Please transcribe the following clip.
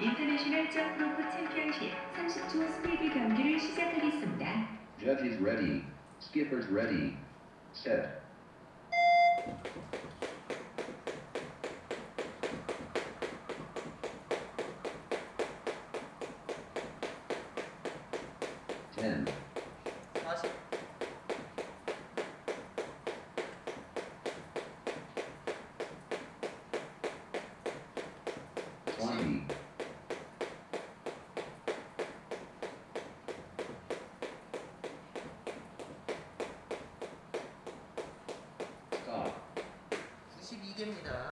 인터내셔널 점프로프 챔피언십 30초 스피드 경기를 시작하겠습니다. Judges ready. Skippers ready. Set. Ten, 2개입니다.